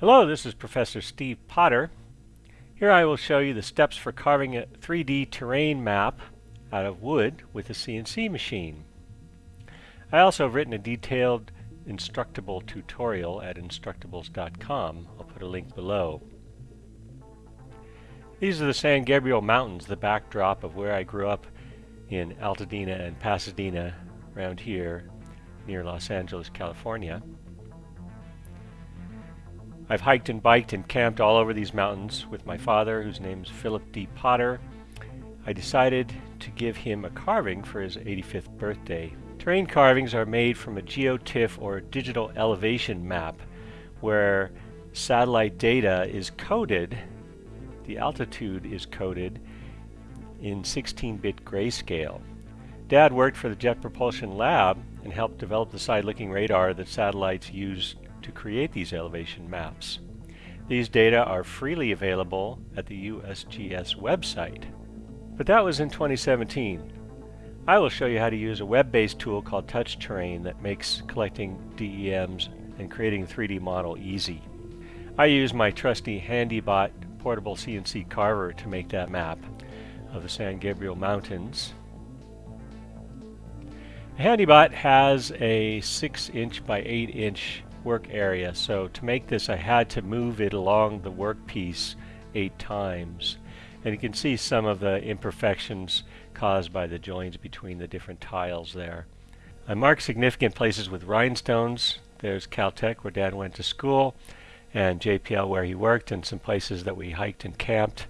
Hello, this is Professor Steve Potter. Here I will show you the steps for carving a 3D terrain map out of wood with a CNC machine. I also have written a detailed instructable tutorial at instructables.com. I'll put a link below. These are the San Gabriel Mountains, the backdrop of where I grew up in Altadena and Pasadena around here near Los Angeles, California. I've hiked and biked and camped all over these mountains with my father, whose name is Philip D. Potter. I decided to give him a carving for his 85th birthday. Terrain carvings are made from a geotiff or digital elevation map where satellite data is coded, the altitude is coded in 16-bit grayscale. Dad worked for the Jet Propulsion Lab and helped develop the side-looking radar that satellites use to create these elevation maps. These data are freely available at the USGS website. But that was in 2017. I will show you how to use a web-based tool called Touch Terrain that makes collecting DEMs and creating a 3D model easy. I use my trusty Handibot portable CNC carver to make that map of the San Gabriel Mountains. Handibot has a 6 inch by 8 inch work area so to make this I had to move it along the workpiece eight times and you can see some of the imperfections caused by the joins between the different tiles there. I marked significant places with rhinestones. There's Caltech where Dad went to school and JPL where he worked and some places that we hiked and camped.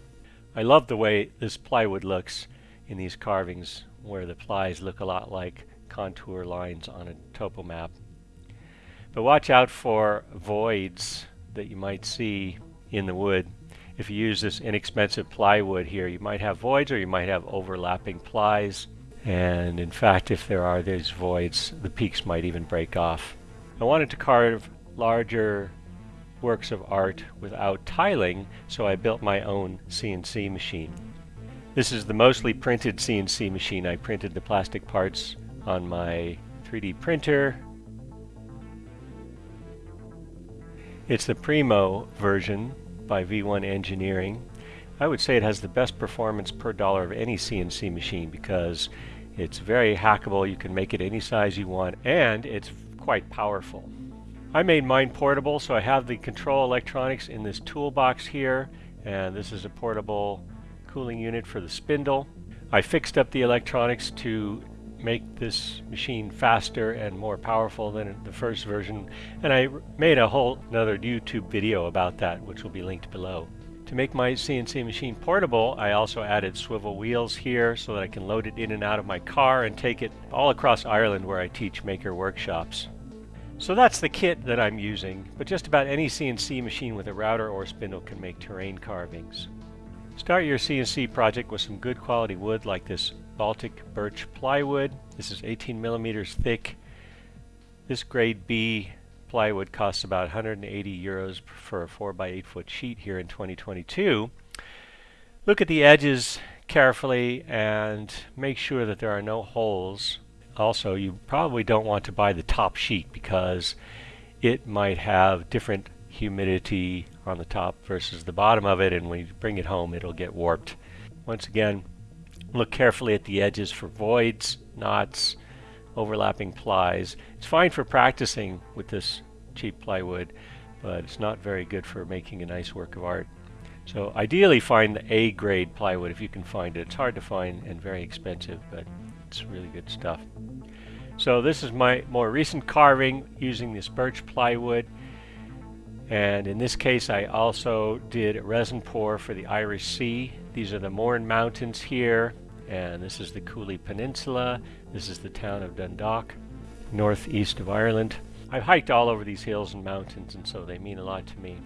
I love the way this plywood looks in these carvings where the plies look a lot like contour lines on a topo map. But watch out for voids that you might see in the wood. If you use this inexpensive plywood here, you might have voids or you might have overlapping plies. And in fact, if there are these voids, the peaks might even break off. I wanted to carve larger works of art without tiling, so I built my own CNC machine. This is the mostly printed CNC machine. I printed the plastic parts on my 3D printer It's the Primo version by V1 Engineering. I would say it has the best performance per dollar of any CNC machine because it's very hackable, you can make it any size you want, and it's quite powerful. I made mine portable, so I have the control electronics in this toolbox here, and this is a portable cooling unit for the spindle. I fixed up the electronics to make this machine faster and more powerful than the first version and I made a whole another YouTube video about that which will be linked below. To make my CNC machine portable I also added swivel wheels here so that I can load it in and out of my car and take it all across Ireland where I teach maker workshops. So that's the kit that I'm using, but just about any CNC machine with a router or spindle can make terrain carvings. Start your CNC project with some good quality wood like this Baltic birch plywood. This is 18 millimeters thick. This grade B plywood costs about 180 euros for a 4 by 8 foot sheet here in 2022. Look at the edges carefully and make sure that there are no holes. Also, you probably don't want to buy the top sheet because it might have different humidity on the top versus the bottom of it and when you bring it home it'll get warped. Once again, Look carefully at the edges for voids, knots, overlapping plies. It's fine for practicing with this cheap plywood, but it's not very good for making a nice work of art. So ideally find the A grade plywood if you can find it. It's hard to find and very expensive, but it's really good stuff. So this is my more recent carving using this birch plywood. And in this case I also did a resin pour for the Irish Sea. These are the Mourne Mountains here and this is the Cooley Peninsula. This is the town of Dundalk, northeast of Ireland. I've hiked all over these hills and mountains, and so they mean a lot to me.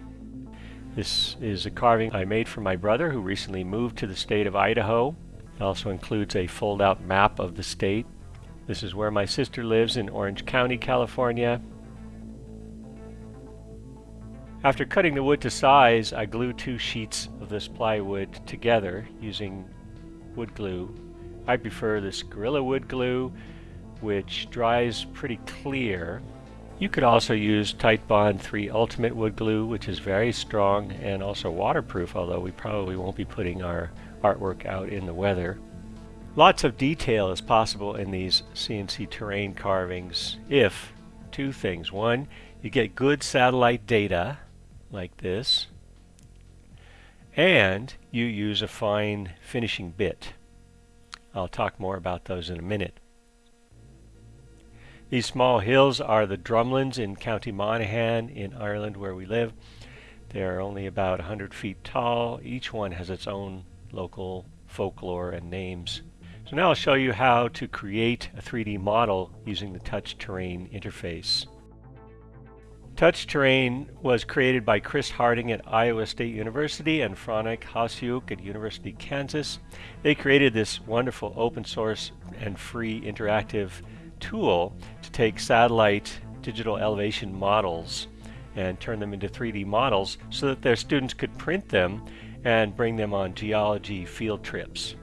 This is a carving I made for my brother who recently moved to the state of Idaho. It also includes a fold-out map of the state. This is where my sister lives in Orange County, California. After cutting the wood to size, I glue two sheets of this plywood together using wood glue. I prefer this Gorilla Wood glue, which dries pretty clear. You could also use Titebond 3 Ultimate Wood Glue, which is very strong and also waterproof, although we probably won't be putting our artwork out in the weather. Lots of detail is possible in these CNC terrain carvings if two things. One, you get good satellite data like this, and you use a fine finishing bit. I'll talk more about those in a minute. These small hills are the drumlins in County Monaghan in Ireland where we live. They're only about 100 feet tall. Each one has its own local folklore and names. So now I'll show you how to create a 3D model using the Touch Terrain interface. Touch Terrain was created by Chris Harding at Iowa State University and Franek Hasiuk at University of Kansas. They created this wonderful open source and free interactive tool to take satellite digital elevation models and turn them into 3D models so that their students could print them and bring them on geology field trips.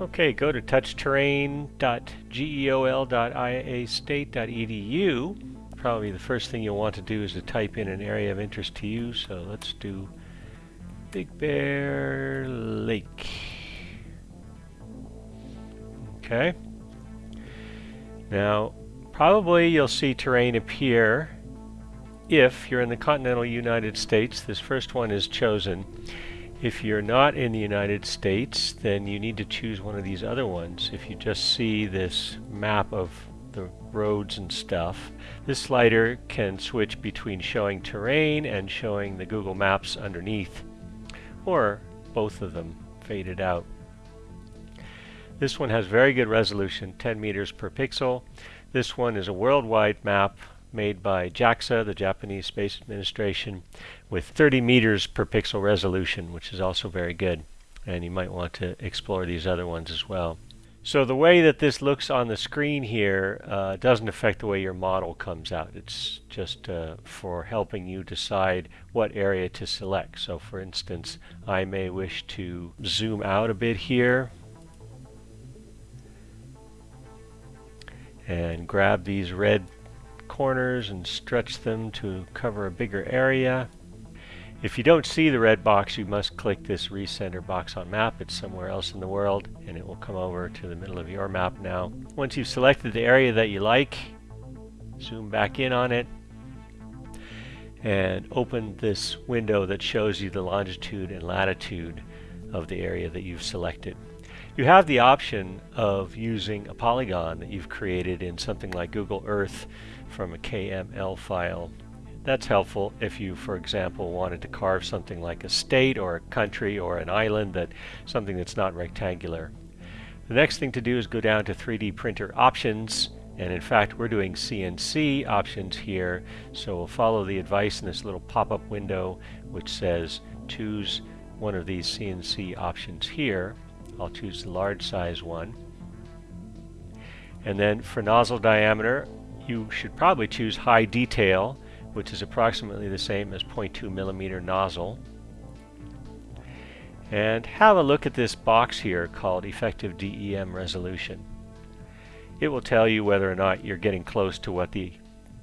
Okay, go to touchterrain.geol.iastate.edu. Probably the first thing you'll want to do is to type in an area of interest to you. So let's do Big Bear Lake. Okay. Now, probably you'll see terrain appear if you're in the continental United States. This first one is chosen. If you're not in the United States, then you need to choose one of these other ones. If you just see this map of the roads and stuff, this slider can switch between showing terrain and showing the Google Maps underneath, or both of them faded out. This one has very good resolution, 10 meters per pixel. This one is a worldwide map made by JAXA, the Japanese Space Administration, with 30 meters per pixel resolution, which is also very good. And you might want to explore these other ones as well. So the way that this looks on the screen here uh, doesn't affect the way your model comes out. It's just uh, for helping you decide what area to select. So for instance, I may wish to zoom out a bit here and grab these red corners and stretch them to cover a bigger area. If you don't see the red box, you must click this recenter box on map. It's somewhere else in the world, and it will come over to the middle of your map now. Once you've selected the area that you like, zoom back in on it, and open this window that shows you the longitude and latitude of the area that you've selected. You have the option of using a polygon that you've created in something like Google Earth from a KML file. That's helpful if you, for example, wanted to carve something like a state or a country or an island, that something that's not rectangular. The next thing to do is go down to 3D printer options and in fact we're doing CNC options here so we'll follow the advice in this little pop-up window which says choose one of these CNC options here. I'll choose the large size one. And then for nozzle diameter you should probably choose high detail, which is approximately the same as 0.2 millimeter nozzle. And have a look at this box here called Effective DEM Resolution. It will tell you whether or not you're getting close to what the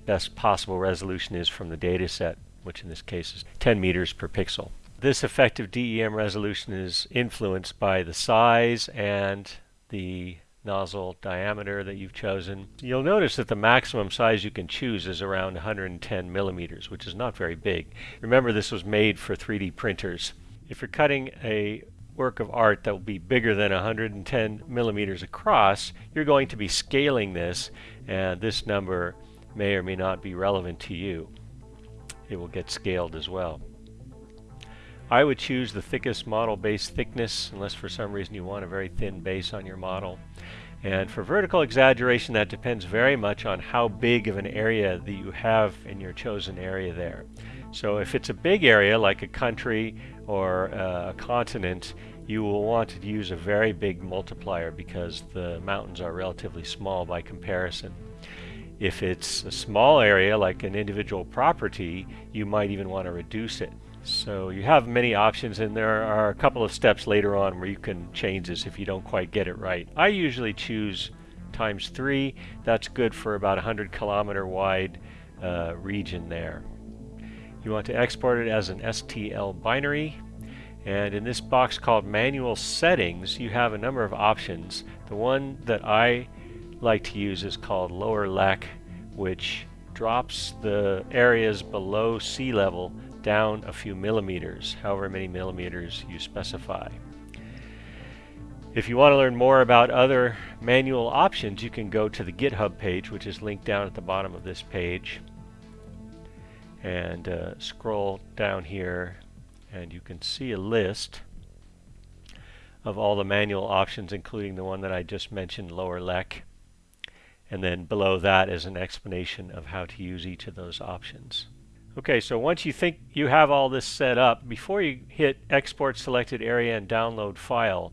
best possible resolution is from the data set, which in this case is 10 meters per pixel. This effective DEM resolution is influenced by the size and the nozzle diameter that you've chosen. You'll notice that the maximum size you can choose is around 110 millimeters, which is not very big. Remember this was made for 3D printers. If you're cutting a work of art that will be bigger than 110 millimeters across, you're going to be scaling this and this number may or may not be relevant to you. It will get scaled as well. I would choose the thickest model base thickness unless for some reason you want a very thin base on your model. And for vertical exaggeration that depends very much on how big of an area that you have in your chosen area there. So if it's a big area like a country or uh, a continent you will want to use a very big multiplier because the mountains are relatively small by comparison. If it's a small area like an individual property you might even want to reduce it. So you have many options and there are a couple of steps later on where you can change this if you don't quite get it right. I usually choose times 3. That's good for about a 100 kilometer wide uh, region there. You want to export it as an STL binary and in this box called manual settings you have a number of options. The one that I like to use is called lower LEC which drops the areas below sea level down a few millimeters, however many millimeters you specify. If you want to learn more about other manual options, you can go to the GitHub page, which is linked down at the bottom of this page. And uh, scroll down here, and you can see a list of all the manual options, including the one that I just mentioned, lower LEC. And then below that is an explanation of how to use each of those options. Okay, so once you think you have all this set up, before you hit export selected area and download file,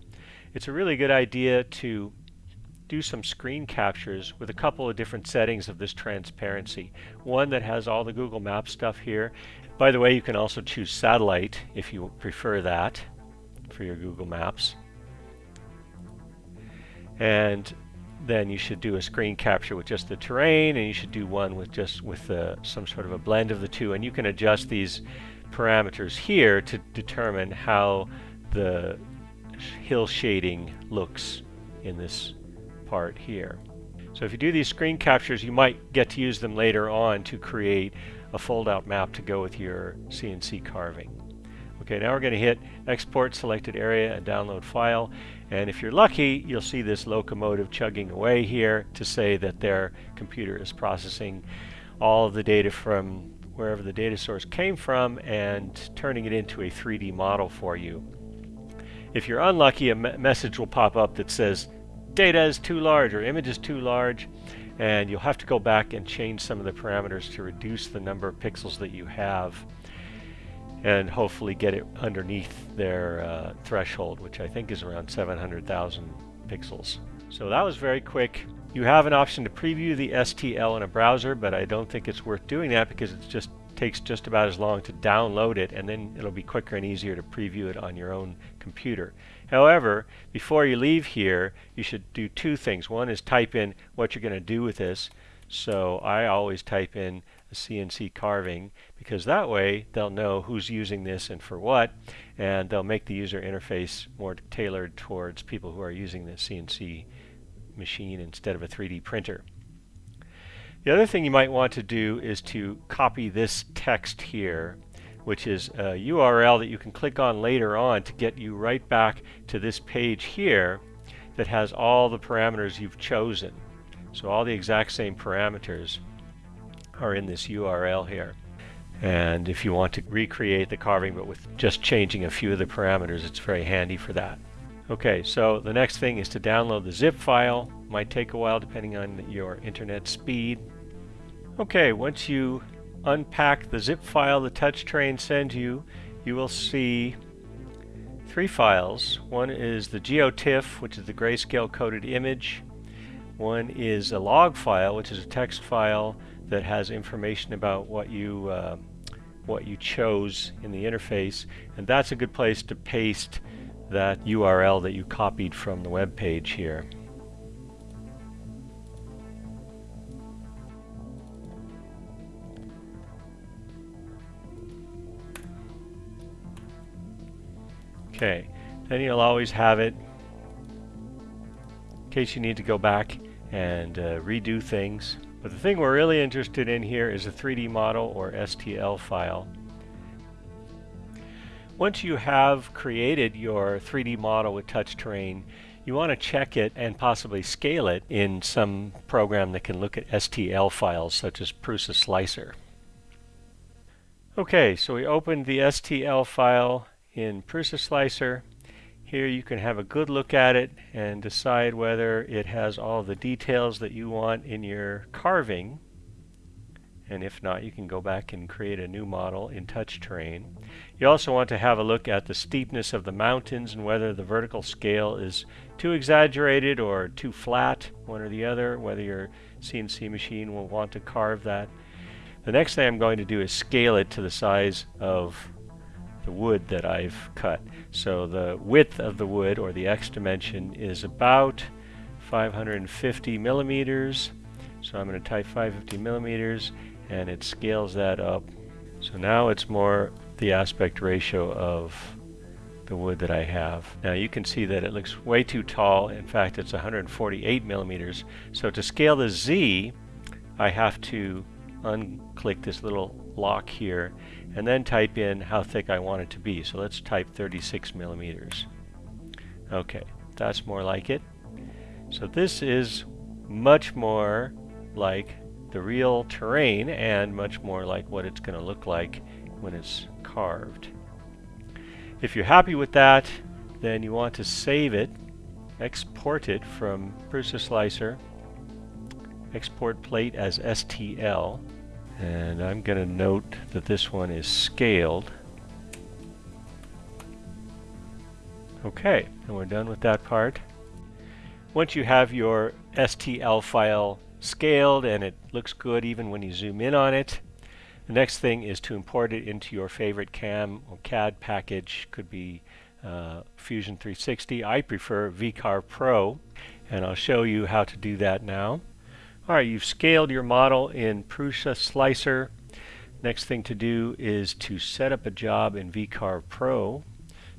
it's a really good idea to do some screen captures with a couple of different settings of this transparency. One that has all the Google Maps stuff here. By the way, you can also choose satellite if you prefer that for your Google Maps. And then you should do a screen capture with just the terrain and you should do one with just with uh, some sort of a blend of the two and you can adjust these parameters here to determine how the hill shading looks in this part here. So if you do these screen captures you might get to use them later on to create a fold-out map to go with your CNC carving. Okay, now we're going to hit export selected area and download file. And if you're lucky, you'll see this locomotive chugging away here to say that their computer is processing all of the data from wherever the data source came from and turning it into a 3D model for you. If you're unlucky, a me message will pop up that says data is too large or image is too large and you'll have to go back and change some of the parameters to reduce the number of pixels that you have and hopefully get it underneath their uh, threshold, which I think is around 700,000 pixels. So that was very quick. You have an option to preview the STL in a browser, but I don't think it's worth doing that because it just takes just about as long to download it and then it'll be quicker and easier to preview it on your own computer. However, before you leave here, you should do two things. One is type in what you're going to do with this. So I always type in a CNC carving because that way they'll know who's using this and for what and they'll make the user interface more tailored towards people who are using the CNC machine instead of a 3D printer. The other thing you might want to do is to copy this text here which is a URL that you can click on later on to get you right back to this page here that has all the parameters you've chosen. So all the exact same parameters are in this URL here. And if you want to recreate the carving but with just changing a few of the parameters, it's very handy for that. Okay, so the next thing is to download the zip file. Might take a while depending on your internet speed. Okay, once you unpack the zip file the TouchTerrain sends you, you will see three files. One is the GeoTIFF, which is the grayscale coded image. One is a log file, which is a text file that has information about what you uh, what you chose in the interface and that's a good place to paste that URL that you copied from the web page here. Okay, then you'll always have it in case you need to go back and uh, redo things. But the thing we're really interested in here is a 3D model or STL file. Once you have created your 3D model with touch terrain, you want to check it and possibly scale it in some program that can look at STL files such as Prusa Slicer. Okay, so we opened the STL file in Prusa Slicer. Here you can have a good look at it and decide whether it has all the details that you want in your carving. And if not, you can go back and create a new model in touch terrain. You also want to have a look at the steepness of the mountains and whether the vertical scale is too exaggerated or too flat, one or the other, whether your CNC machine will want to carve that. The next thing I'm going to do is scale it to the size of the wood that I've cut. So the width of the wood, or the X dimension, is about 550 millimeters. So I'm going to type 550 millimeters, and it scales that up. So now it's more the aspect ratio of the wood that I have. Now you can see that it looks way too tall. In fact, it's 148 millimeters. So to scale the Z, I have to unclick this little lock here and then type in how thick I want it to be. So let's type 36 millimeters. Okay, that's more like it. So this is much more like the real terrain and much more like what it's going to look like when it's carved. If you're happy with that, then you want to save it, export it from Prusa Slicer, export plate as STL, and I'm going to note that this one is scaled. Okay, and we're done with that part. Once you have your STL file scaled and it looks good even when you zoom in on it, the next thing is to import it into your favorite CAM or CAD package. Could be uh, Fusion 360. I prefer VCarve Pro, and I'll show you how to do that now. Alright, you've scaled your model in Prusa Slicer. Next thing to do is to set up a job in VCarve Pro.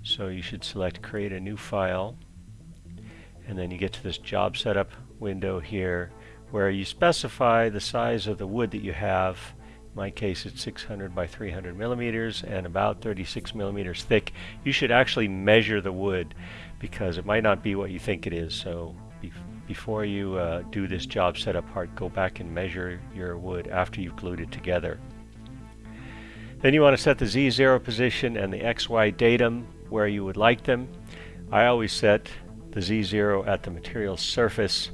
So you should select Create a New File. And then you get to this Job Setup window here where you specify the size of the wood that you have. In my case it's 600 by 300 millimeters and about 36 millimeters thick. You should actually measure the wood because it might not be what you think it is. So before you uh, do this job setup part, go back and measure your wood after you've glued it together. Then you want to set the Z0 position and the XY datum where you would like them. I always set the Z0 at the material surface.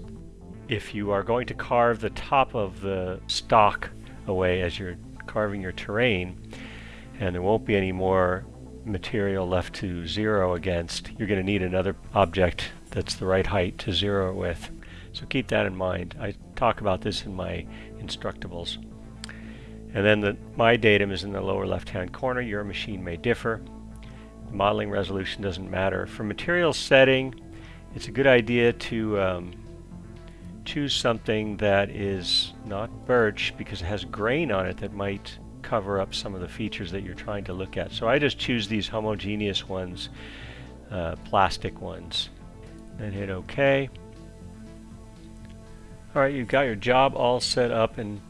If you are going to carve the top of the stock away as you're carving your terrain, and there won't be any more material left to zero against, you're going to need another object that's the right height to zero with. So keep that in mind. I talk about this in my instructables. And then the, my datum is in the lower left hand corner. Your machine may differ. The modeling resolution doesn't matter. For material setting, it's a good idea to um, choose something that is not birch because it has grain on it that might cover up some of the features that you're trying to look at. So I just choose these homogeneous ones, uh, plastic ones then hit OK. Alright, you've got your job all set up in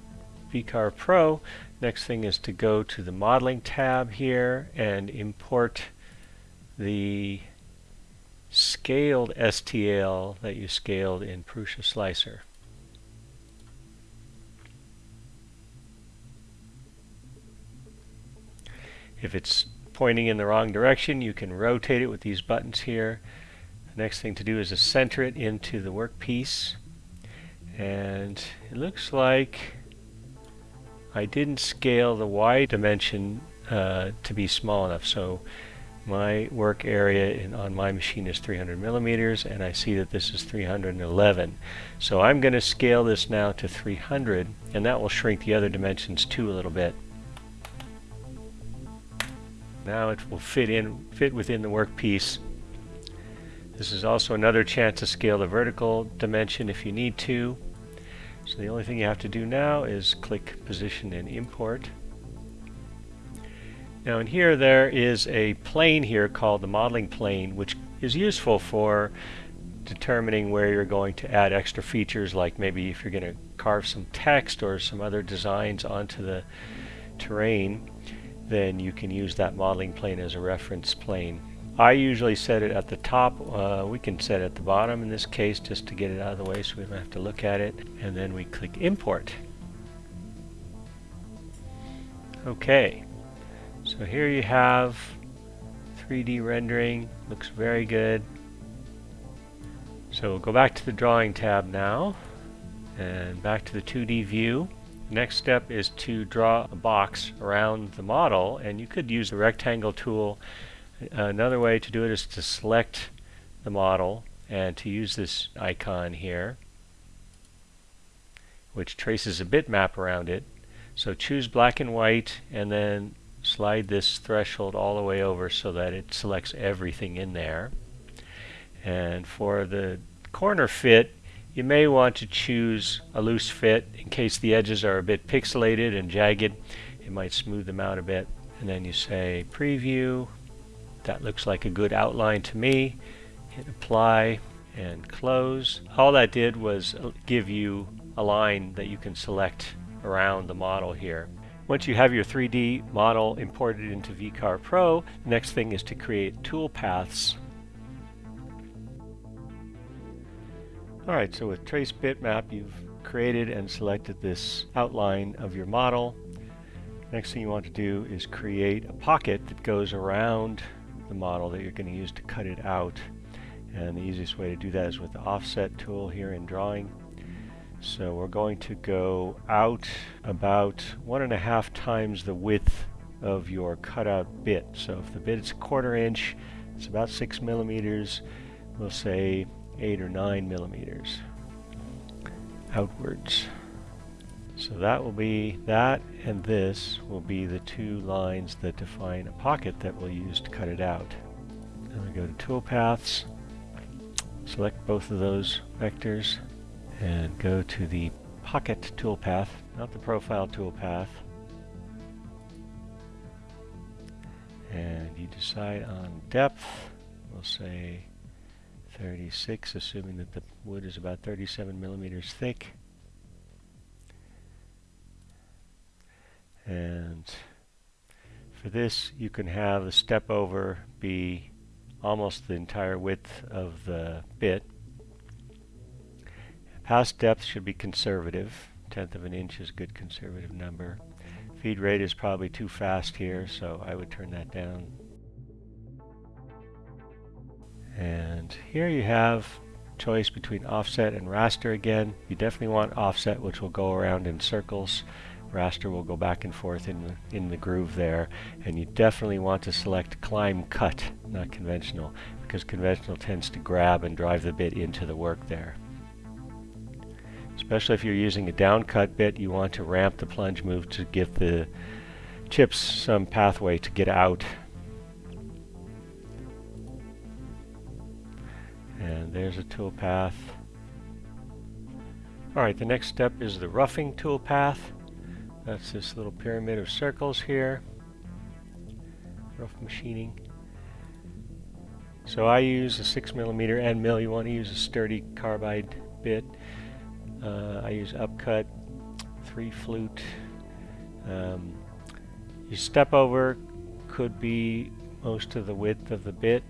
VCarve Pro. Next thing is to go to the modeling tab here and import the scaled STL that you scaled in Prusa Slicer. If it's pointing in the wrong direction, you can rotate it with these buttons here. Next thing to do is to center it into the workpiece. And it looks like I didn't scale the Y dimension uh, to be small enough. So my work area in, on my machine is 300 millimeters and I see that this is 311. So I'm going to scale this now to 300 and that will shrink the other dimensions too a little bit. Now it will fit in fit within the workpiece this is also another chance to scale the vertical dimension if you need to. So the only thing you have to do now is click position and import. Now in here there is a plane here called the modeling plane which is useful for determining where you're going to add extra features like maybe if you're going to carve some text or some other designs onto the terrain then you can use that modeling plane as a reference plane. I usually set it at the top. Uh, we can set it at the bottom in this case just to get it out of the way so we don't have to look at it. And then we click import. Okay, so here you have 3D rendering. Looks very good. So we'll go back to the drawing tab now and back to the 2D view. Next step is to draw a box around the model and you could use the rectangle tool Another way to do it is to select the model and to use this icon here which traces a bitmap around it. So choose black and white and then slide this threshold all the way over so that it selects everything in there. And for the corner fit, you may want to choose a loose fit in case the edges are a bit pixelated and jagged. It might smooth them out a bit. And then you say preview. That looks like a good outline to me. Hit apply and close. All that did was give you a line that you can select around the model here. Once you have your 3D model imported into VCarve Pro, the next thing is to create tool paths. Alright, so with Trace Bitmap you've created and selected this outline of your model. Next thing you want to do is create a pocket that goes around the model that you're going to use to cut it out. And the easiest way to do that is with the offset tool here in drawing. So we're going to go out about one and a half times the width of your cutout bit. So if the bit is a quarter inch, it's about six millimeters, we'll say eight or nine millimeters outwards. So that will be, that and this will be the two lines that define a pocket that we'll use to cut it out. Then we go to toolpaths, select both of those vectors, and go to the pocket toolpath, not the profile toolpath. And you decide on depth, we'll say 36, assuming that the wood is about 37 millimeters thick. And for this, you can have the step over be almost the entire width of the bit. Pass depth should be conservative. Tenth of an inch is a good conservative number. Feed rate is probably too fast here, so I would turn that down. And here you have choice between offset and raster again. You definitely want offset, which will go around in circles raster will go back and forth in the, in the groove there. And you definitely want to select climb cut, not conventional, because conventional tends to grab and drive the bit into the work there. Especially if you're using a down cut bit, you want to ramp the plunge move to give the chips some pathway to get out. And there's a tool path. Alright, the next step is the roughing tool path. That's this little pyramid of circles here. Rough machining. So I use a 6 millimeter end mill. You want to use a sturdy carbide bit. Uh, I use upcut, 3 flute. Um, your step over could be most of the width of the bit.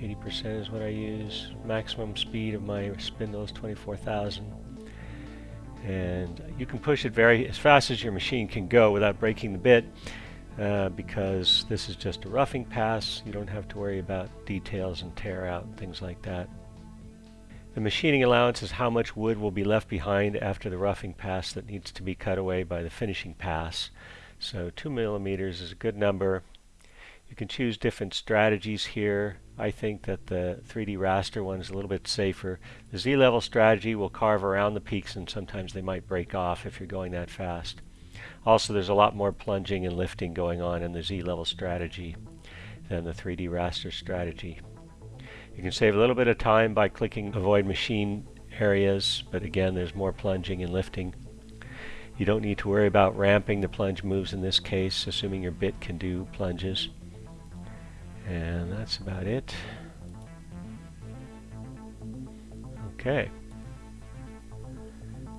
80% is what I use. Maximum speed of my spindle is 24,000 and you can push it very as fast as your machine can go without breaking the bit uh, because this is just a roughing pass. You don't have to worry about details and tear out and things like that. The machining allowance is how much wood will be left behind after the roughing pass that needs to be cut away by the finishing pass. So 2 millimeters is a good number. You can choose different strategies here. I think that the 3D raster one is a little bit safer. The Z-level strategy will carve around the peaks and sometimes they might break off if you're going that fast. Also there's a lot more plunging and lifting going on in the Z-level strategy than the 3D raster strategy. You can save a little bit of time by clicking avoid machine areas, but again there's more plunging and lifting. You don't need to worry about ramping the plunge moves in this case, assuming your bit can do plunges. And that's about it. Okay.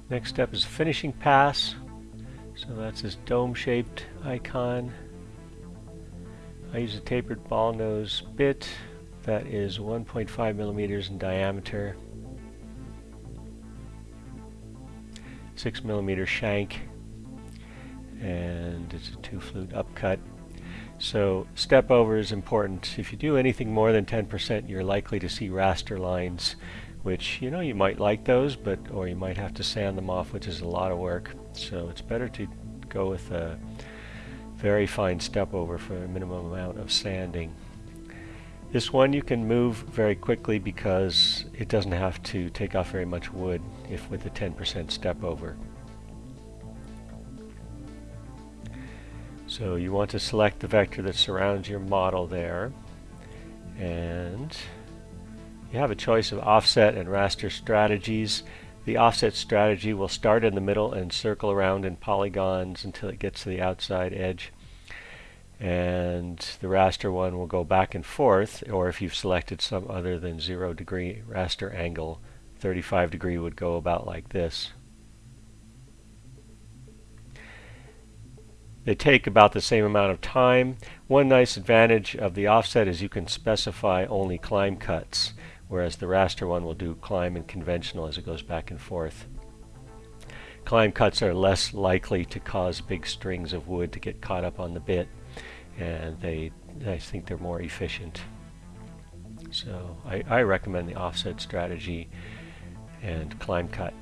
Next step is finishing pass. So that's this dome-shaped icon. I use a tapered ball nose bit that is 1.5 millimeters in diameter. 6 millimeter shank and it's a two flute upcut so step over is important. If you do anything more than 10%, you're likely to see raster lines, which, you know, you might like those, but or you might have to sand them off, which is a lot of work. So it's better to go with a very fine step over for a minimum amount of sanding. This one you can move very quickly because it doesn't have to take off very much wood if with a 10% step over. So you want to select the vector that surrounds your model there. And you have a choice of offset and raster strategies. The offset strategy will start in the middle and circle around in polygons until it gets to the outside edge. And the raster one will go back and forth, or if you've selected some other than zero degree raster angle, 35 degree would go about like this. They take about the same amount of time. One nice advantage of the offset is you can specify only climb cuts, whereas the raster one will do climb and conventional as it goes back and forth. Climb cuts are less likely to cause big strings of wood to get caught up on the bit, and they, I think they're more efficient. So I, I recommend the offset strategy and climb cut.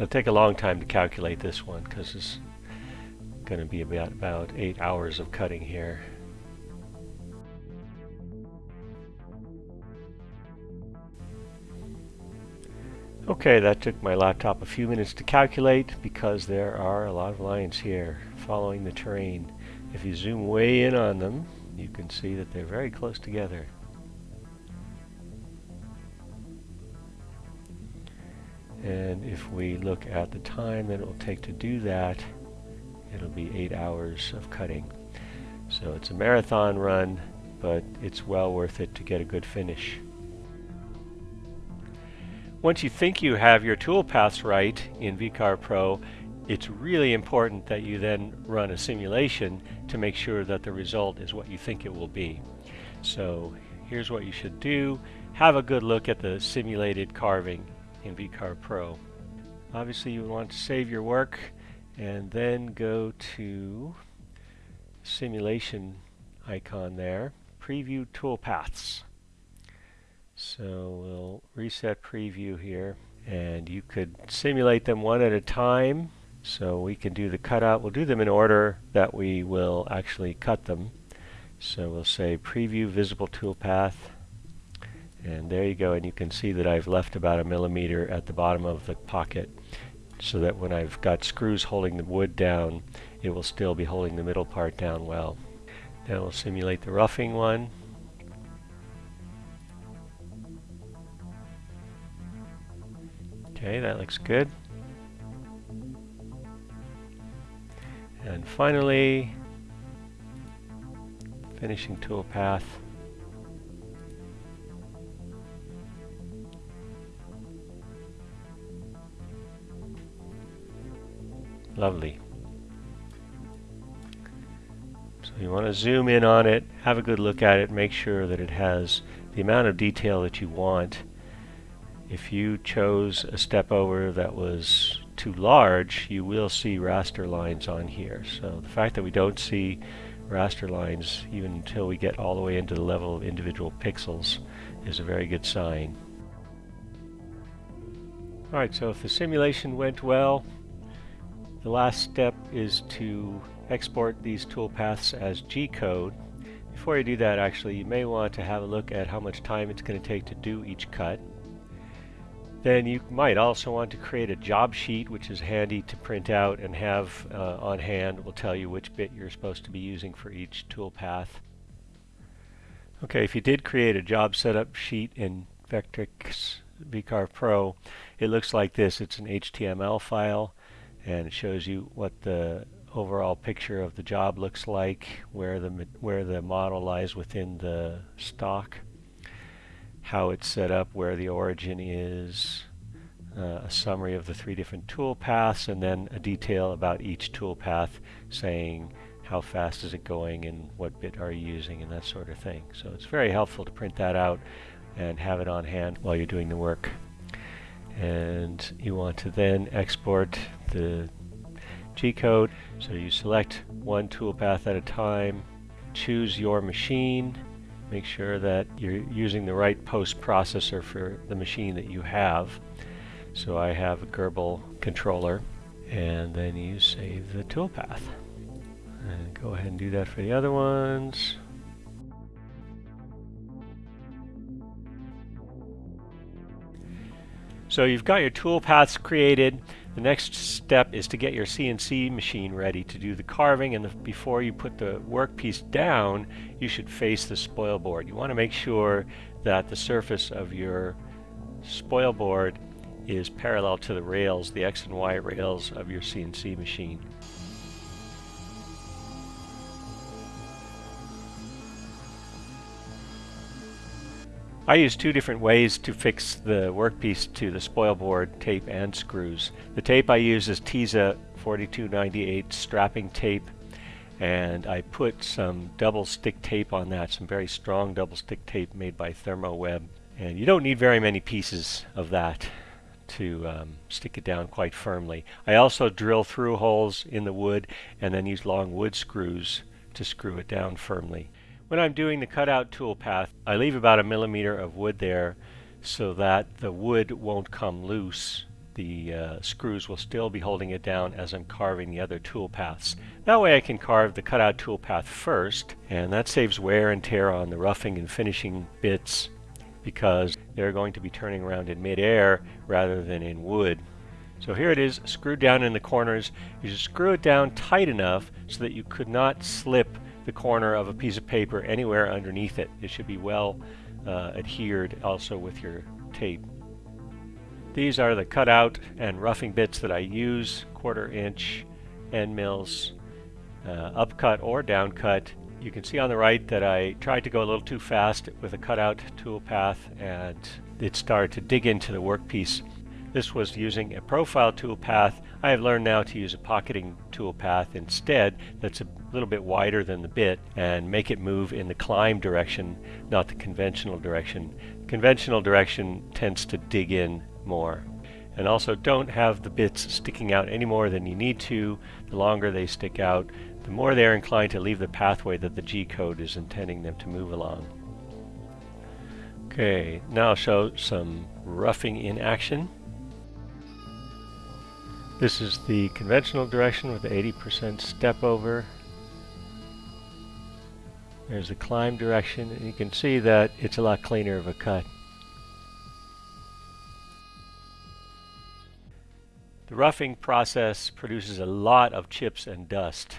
It'll take a long time to calculate this one because it's going to be about, about eight hours of cutting here. Okay, that took my laptop a few minutes to calculate because there are a lot of lines here following the terrain. If you zoom way in on them, you can see that they're very close together. And if we look at the time that it will take to do that, it'll be eight hours of cutting. So it's a marathon run, but it's well worth it to get a good finish. Once you think you have your toolpaths right in VCarve Pro, it's really important that you then run a simulation to make sure that the result is what you think it will be. So here's what you should do. Have a good look at the simulated carving in VCarve Pro. Obviously you want to save your work and then go to simulation icon there, preview toolpaths. So we'll reset preview here and you could simulate them one at a time. So we can do the cutout. We'll do them in order that we will actually cut them. So we'll say preview visible toolpath and there you go, and you can see that I've left about a millimeter at the bottom of the pocket so that when I've got screws holding the wood down, it will still be holding the middle part down well. Now we'll simulate the roughing one. Okay, that looks good. And finally, finishing tool Lovely. So you want to zoom in on it, have a good look at it, make sure that it has the amount of detail that you want. If you chose a step over that was too large, you will see raster lines on here. So the fact that we don't see raster lines even until we get all the way into the level of individual pixels is a very good sign. Alright, so if the simulation went well, the last step is to export these toolpaths as G-code. Before you do that actually you may want to have a look at how much time it's going to take to do each cut. Then you might also want to create a job sheet which is handy to print out and have uh, on hand. It will tell you which bit you're supposed to be using for each toolpath. Okay, if you did create a job setup sheet in Vectric VCarve Pro, it looks like this. It's an HTML file and it shows you what the overall picture of the job looks like, where the where the model lies within the stock, how it's set up, where the origin is, uh, a summary of the three different tool paths, and then a detail about each tool path saying how fast is it going and what bit are you using and that sort of thing. So it's very helpful to print that out and have it on hand while you're doing the work and you want to then export the G-code. So you select one toolpath at a time, choose your machine, make sure that you're using the right post processor for the machine that you have. So I have a Grbl controller and then you save the toolpath. And go ahead and do that for the other ones. So you've got your toolpaths created. The next step is to get your CNC machine ready to do the carving and the, before you put the workpiece down you should face the spoil board. You want to make sure that the surface of your spoil board is parallel to the rails, the X and Y rails of your CNC machine. I use two different ways to fix the workpiece to the spoil board, tape and screws. The tape I use is Tesa 4298 strapping tape and I put some double stick tape on that, some very strong double stick tape made by Thermoweb. And you don't need very many pieces of that to um, stick it down quite firmly. I also drill through holes in the wood and then use long wood screws to screw it down firmly. When I'm doing the cutout toolpath, I leave about a millimeter of wood there so that the wood won't come loose. The uh, screws will still be holding it down as I'm carving the other toolpaths. That way I can carve the cutout toolpath first, and that saves wear and tear on the roughing and finishing bits because they're going to be turning around in midair rather than in wood. So here it is, screwed down in the corners. You should screw it down tight enough so that you could not slip the corner of a piece of paper anywhere underneath it. It should be well uh, adhered also with your tape. These are the cutout and roughing bits that I use, quarter inch end mills, uh, upcut or downcut. You can see on the right that I tried to go a little too fast with a cutout tool path and it started to dig into the workpiece. This was using a profile tool path. I have learned now to use a pocketing tool path instead that's a little bit wider than the bit and make it move in the climb direction, not the conventional direction. Conventional direction tends to dig in more. And also don't have the bits sticking out any more than you need to. The longer they stick out, the more they're inclined to leave the pathway that the G-code is intending them to move along. Okay, now I'll show some roughing in action. This is the conventional direction with the 80% step over. There's the climb direction, and you can see that it's a lot cleaner of a cut. The roughing process produces a lot of chips and dust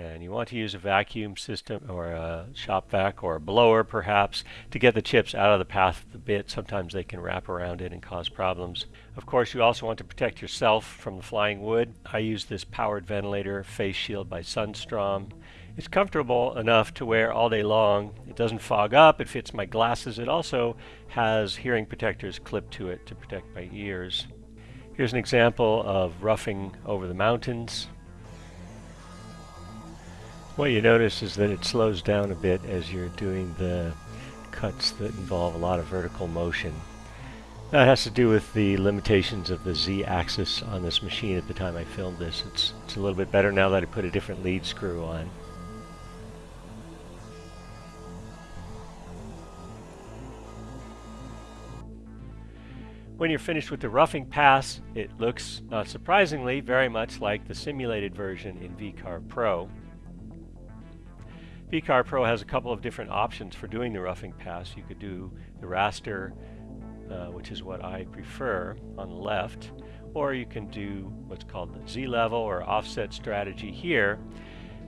and you want to use a vacuum system or a shop vac or a blower perhaps to get the chips out of the path of the bit. Sometimes they can wrap around it and cause problems. Of course you also want to protect yourself from the flying wood. I use this powered ventilator face shield by Sundstrom. It's comfortable enough to wear all day long. It doesn't fog up, it fits my glasses. It also has hearing protectors clipped to it to protect my ears. Here's an example of roughing over the mountains. What you notice is that it slows down a bit as you're doing the cuts that involve a lot of vertical motion. That has to do with the limitations of the z-axis on this machine at the time I filmed this. It's, it's a little bit better now that I put a different lead screw on. When you're finished with the roughing pass, it looks, not surprisingly, very much like the simulated version in VCarve Pro. VCarve Pro has a couple of different options for doing the roughing pass. You could do the raster, uh, which is what I prefer, on the left, or you can do what's called the Z-level or offset strategy here.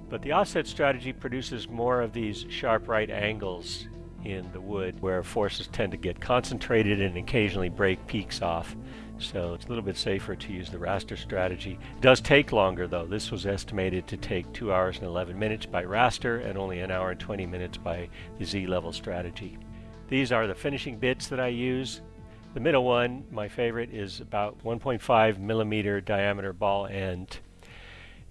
But the offset strategy produces more of these sharp right angles in the wood where forces tend to get concentrated and occasionally break peaks off. So it's a little bit safer to use the raster strategy. It does take longer though. This was estimated to take 2 hours and 11 minutes by raster and only an hour and 20 minutes by the Z-level strategy. These are the finishing bits that I use. The middle one, my favorite, is about 1.5 millimeter diameter ball end.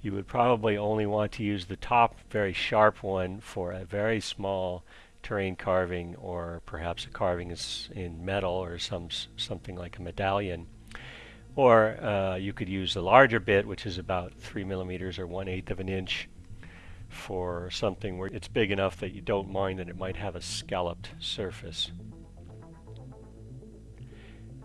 You would probably only want to use the top very sharp one for a very small terrain carving or perhaps a carving in metal or some something like a medallion. Or uh, you could use the larger bit, which is about 3 millimeters or 1 eighth of an inch, for something where it's big enough that you don't mind that it might have a scalloped surface.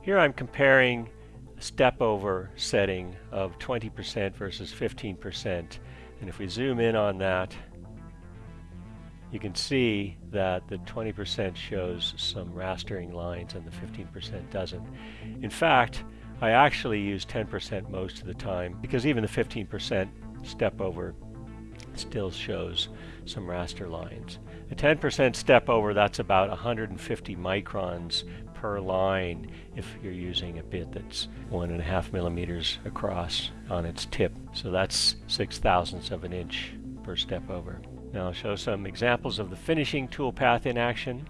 Here I'm comparing a step over setting of 20% versus 15%. And if we zoom in on that, you can see that the 20% shows some rastering lines and the 15% doesn't. In fact, I actually use 10% most of the time because even the 15% step over still shows some raster lines. A 10% step over, that's about 150 microns per line if you're using a bit that's one and a half millimeters across on its tip. So that's six thousandths of an inch per step over. Now I'll show some examples of the finishing toolpath in action.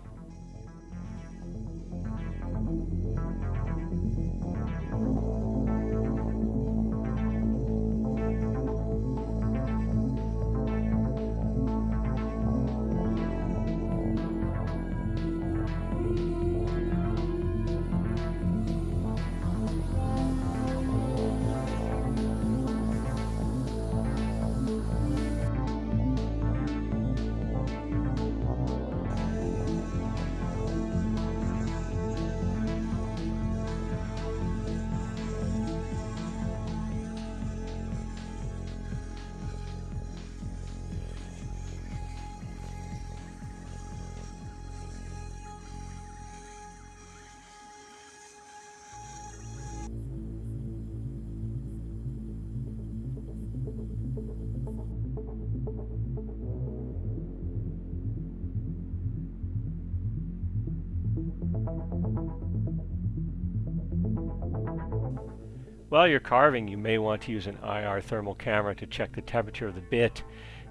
While you're carving, you may want to use an IR thermal camera to check the temperature of the bit,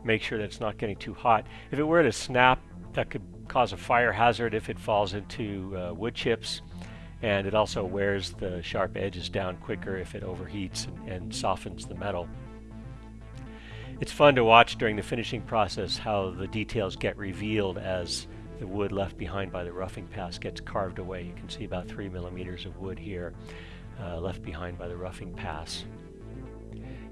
make sure that it's not getting too hot. If it were to snap, that could cause a fire hazard if it falls into uh, wood chips, and it also wears the sharp edges down quicker if it overheats and, and softens the metal. It's fun to watch during the finishing process how the details get revealed as the wood left behind by the roughing pass gets carved away. You can see about three millimeters of wood here uh, left behind by the roughing pass.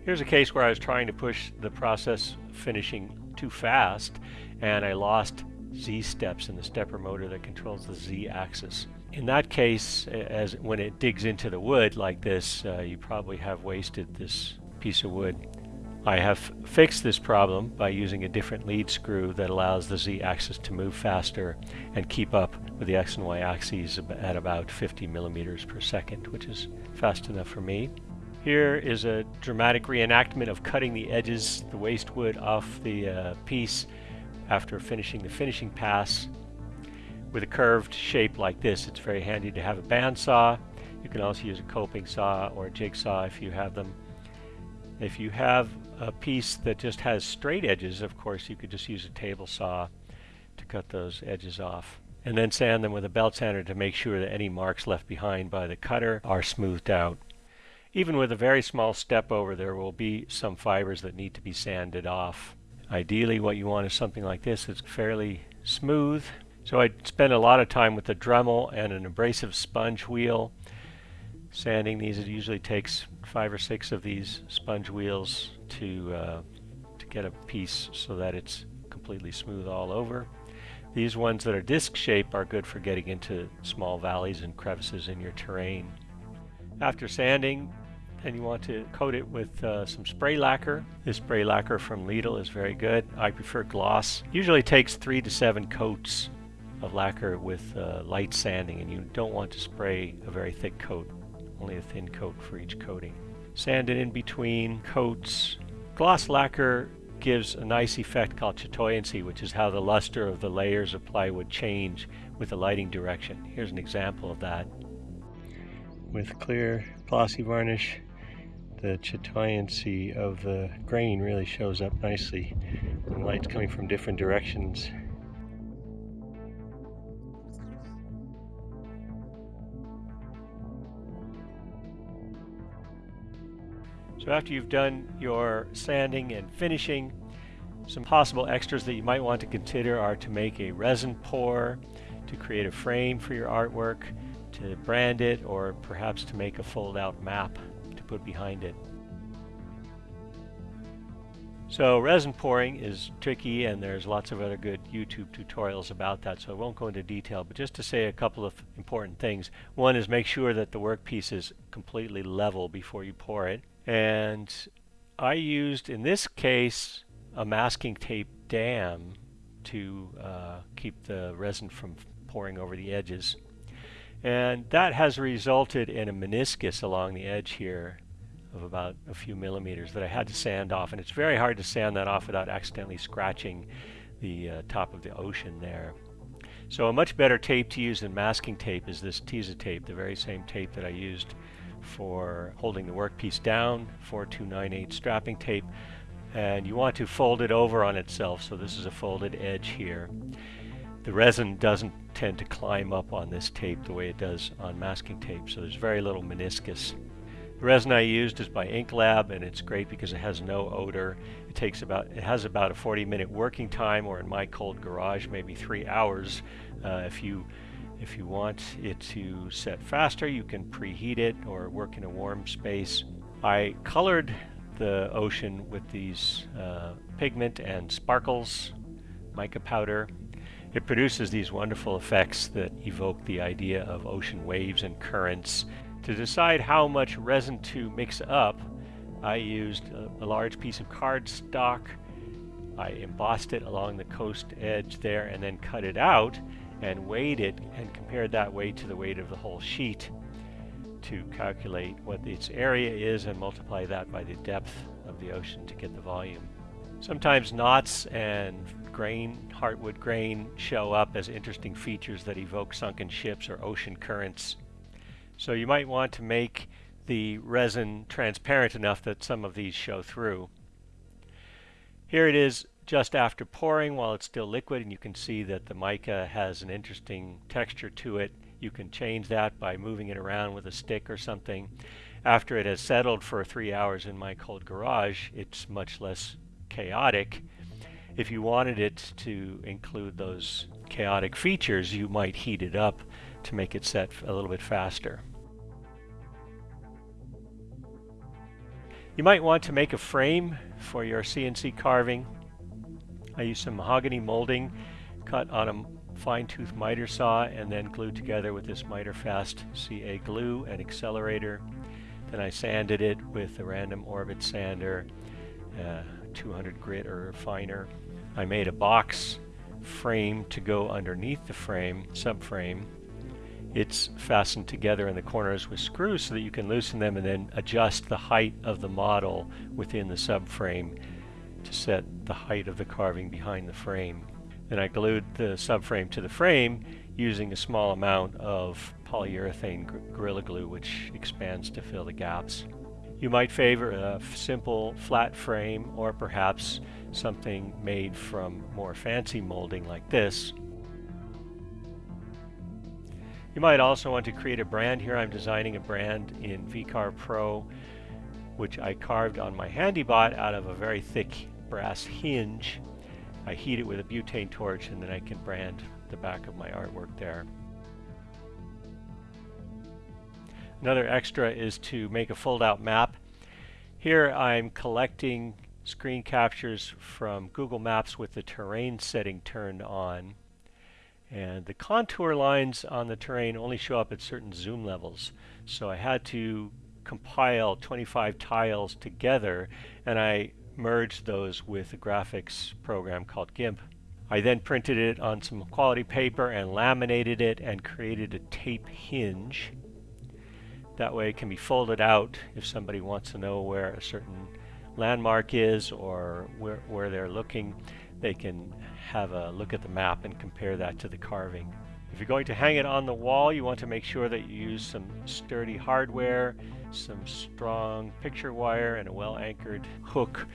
Here's a case where I was trying to push the process finishing too fast and I lost Z steps in the stepper motor that controls the Z axis. In that case, as when it digs into the wood like this, uh, you probably have wasted this piece of wood. I have fixed this problem by using a different lead screw that allows the z-axis to move faster and keep up with the x and y axes at about 50 millimeters per second, which is fast enough for me. Here is a dramatic reenactment of cutting the edges, the waste wood off the uh, piece after finishing the finishing pass. With a curved shape like this, it's very handy to have a bandsaw. You can also use a coping saw or a jigsaw if you have them. If you have a piece that just has straight edges, of course, you could just use a table saw to cut those edges off. And then sand them with a belt sander to make sure that any marks left behind by the cutter are smoothed out. Even with a very small step over, there will be some fibers that need to be sanded off. Ideally, what you want is something like this that's fairly smooth. So I spend a lot of time with a Dremel and an abrasive sponge wheel. Sanding these, it usually takes five or six of these sponge wheels to, uh, to get a piece so that it's completely smooth all over. These ones that are disc shape are good for getting into small valleys and crevices in your terrain. After sanding, and you want to coat it with uh, some spray lacquer. This spray lacquer from Lidl is very good. I prefer gloss. Usually takes three to seven coats of lacquer with uh, light sanding and you don't want to spray a very thick coat, only a thin coat for each coating. Sand it in between coats Gloss lacquer gives a nice effect called chatoyancy, which is how the luster of the layers of plywood change with the lighting direction. Here's an example of that. With clear glossy varnish, the chatoyancy of the grain really shows up nicely. The light's coming from different directions. So after you've done your sanding and finishing, some possible extras that you might want to consider are to make a resin pour, to create a frame for your artwork, to brand it, or perhaps to make a fold-out map to put behind it. So resin pouring is tricky and there's lots of other good YouTube tutorials about that so I won't go into detail but just to say a couple of important things. One is make sure that the workpiece is completely level before you pour it and I used in this case a masking tape dam to uh, keep the resin from pouring over the edges And that has resulted in a meniscus along the edge here of about a few millimeters that I had to sand off. And it's very hard to sand that off without accidentally scratching the uh, top of the ocean there. So a much better tape to use than masking tape is this Tesa tape, the very same tape that I used for holding the workpiece down, 4298 strapping tape. And you want to fold it over on itself, so this is a folded edge here. The resin doesn't tend to climb up on this tape the way it does on masking tape, so there's very little meniscus. The resin I used is by Ink Lab, and it's great because it has no odor. It takes about it has about a 40 minute working time, or in my cold garage, maybe three hours. Uh, if you if you want it to set faster, you can preheat it or work in a warm space. I colored the ocean with these uh, pigment and sparkles mica powder it produces these wonderful effects that evoke the idea of ocean waves and currents. To decide how much resin to mix up, I used a, a large piece of cardstock. I embossed it along the coast edge there and then cut it out and weighed it and compared that weight to the weight of the whole sheet to calculate what its area is and multiply that by the depth of the ocean to get the volume. Sometimes knots and grain, heartwood grain, show up as interesting features that evoke sunken ships or ocean currents. So you might want to make the resin transparent enough that some of these show through. Here it is just after pouring while it's still liquid and you can see that the mica has an interesting texture to it. You can change that by moving it around with a stick or something. After it has settled for three hours in my cold garage, it's much less chaotic if you wanted it to include those chaotic features, you might heat it up to make it set a little bit faster. You might want to make a frame for your CNC carving. I used some mahogany molding cut on a fine tooth miter saw and then glued together with this miter fast CA glue and accelerator. Then I sanded it with a random orbit sander, uh, 200 grit or finer. I made a box frame to go underneath the frame, subframe. It's fastened together in the corners with screws so that you can loosen them and then adjust the height of the model within the subframe to set the height of the carving behind the frame. Then I glued the subframe to the frame using a small amount of polyurethane Gorilla Glue which expands to fill the gaps. You might favor a simple flat frame or perhaps something made from more fancy molding like this. You might also want to create a brand. Here I'm designing a brand in VCarve Pro which I carved on my Handibot out of a very thick brass hinge. I heat it with a butane torch and then I can brand the back of my artwork there. Another extra is to make a fold-out map. Here I'm collecting screen captures from Google Maps with the terrain setting turned on. And the contour lines on the terrain only show up at certain zoom levels. So I had to compile 25 tiles together and I merged those with a graphics program called GIMP. I then printed it on some quality paper and laminated it and created a tape hinge. That way it can be folded out if somebody wants to know where a certain landmark is or where, where they're looking, they can have a look at the map and compare that to the carving. If you're going to hang it on the wall, you want to make sure that you use some sturdy hardware, some strong picture wire, and a well-anchored hook.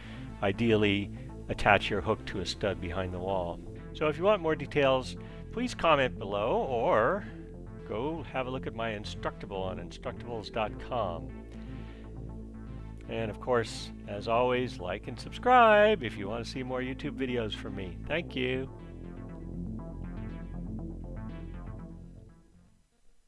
Ideally, attach your hook to a stud behind the wall. So if you want more details, please comment below or go have a look at my Instructable on instructables.com. And of course, as always, like and subscribe if you want to see more YouTube videos from me. Thank you.